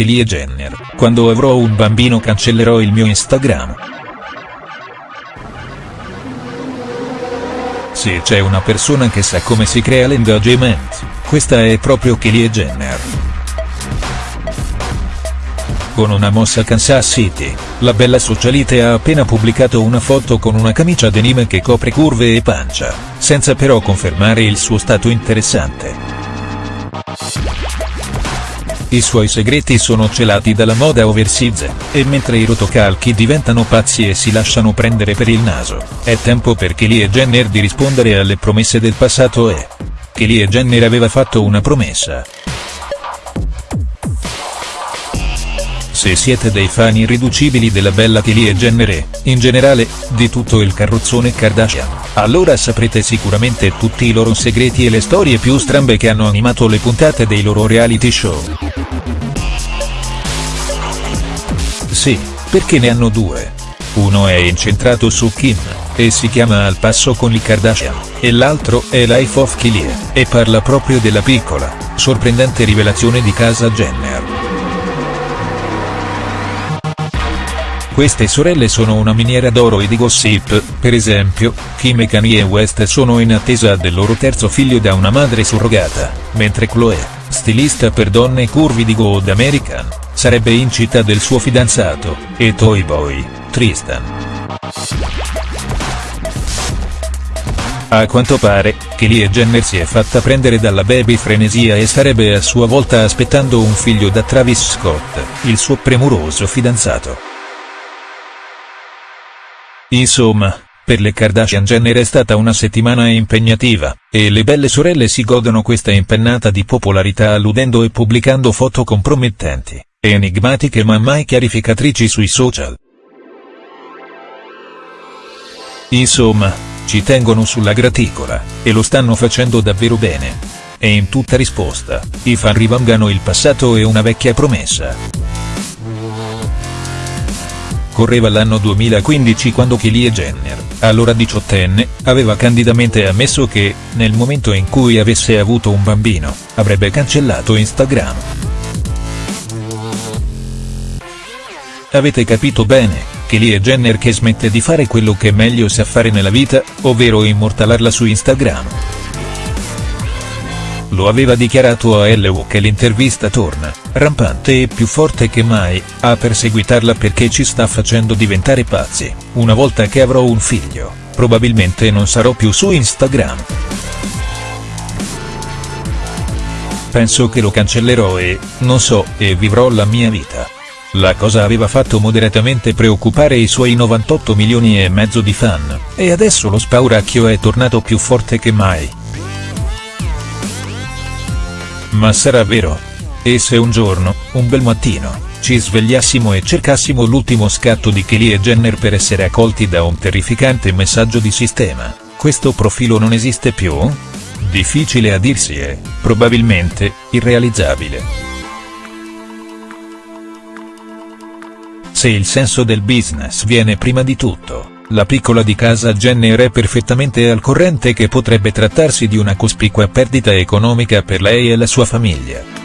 Kylie Jenner, quando avrò un bambino cancellerò il mio Instagram. Se c'è una persona che sa come si crea l'engagement, questa è proprio Kylie Jenner. Con una mossa Kansas City, la bella socialite ha appena pubblicato una foto con una camicia denim che copre curve e pancia, senza però confermare il suo stato interessante. I suoi segreti sono celati dalla moda oversize, e mentre i rotocalchi diventano pazzi e si lasciano prendere per il naso, è tempo per Kylie Jenner di rispondere alle promesse del passato e. Kylie Jenner aveva fatto una promessa. Se siete dei fan irriducibili della bella Kylie Jenner e, in generale, di tutto il carrozzone Kardashian, allora saprete sicuramente tutti i loro segreti e le storie più strambe che hanno animato le puntate dei loro reality show. Sì, perché ne hanno due. Uno è incentrato su Kim, e si chiama Al passo con i Kardashian, e l'altro è Life of Kylie, e parla proprio della piccola, sorprendente rivelazione di casa Jenner. Queste sorelle sono una miniera d'oro e di gossip, per esempio, Kim e Kanye West sono in attesa del loro terzo figlio da una madre surrogata, mentre Chloe, stilista per donne curvi di Good American, sarebbe incita del suo fidanzato, e Toy Boy, Tristan. A quanto pare, Kylie Jenner si è fatta prendere dalla baby frenesia e starebbe a sua volta aspettando un figlio da Travis Scott, il suo premuroso fidanzato. Insomma, per le Kardashian Jenner è stata una settimana impegnativa, e le belle sorelle si godono questa impennata di popolarità alludendo e pubblicando foto compromettenti, enigmatiche ma mai chiarificatrici sui social. Insomma, ci tengono sulla graticola, e lo stanno facendo davvero bene. E in tutta risposta, i fan rivangano il passato e una vecchia promessa. Correva l'anno 2015 quando Kylie Jenner, allora diciottenne, aveva candidamente ammesso che, nel momento in cui avesse avuto un bambino, avrebbe cancellato Instagram. Avete capito bene, Kylie Jenner che smette di fare quello che meglio sa fare nella vita, ovvero immortalarla su Instagram. Lo aveva dichiarato a LU che l'intervista torna, rampante e più forte che mai, a perseguitarla perché ci sta facendo diventare pazzi, una volta che avrò un figlio, probabilmente non sarò più su Instagram. Penso che lo cancellerò e, non so, e vivrò la mia vita. La cosa aveva fatto moderatamente preoccupare i suoi 98 milioni e mezzo di fan, e adesso lo spauracchio è tornato più forte che mai. Ma sarà vero? E se un giorno, un bel mattino, ci svegliassimo e cercassimo l'ultimo scatto di Kylie Jenner per essere accolti da un terrificante messaggio di sistema, questo profilo non esiste più? Difficile a dirsi e, probabilmente, irrealizzabile. Se il senso del business viene prima di tutto, la piccola di casa Jenner è perfettamente al corrente che potrebbe trattarsi di una cospicua perdita economica per lei e la sua famiglia.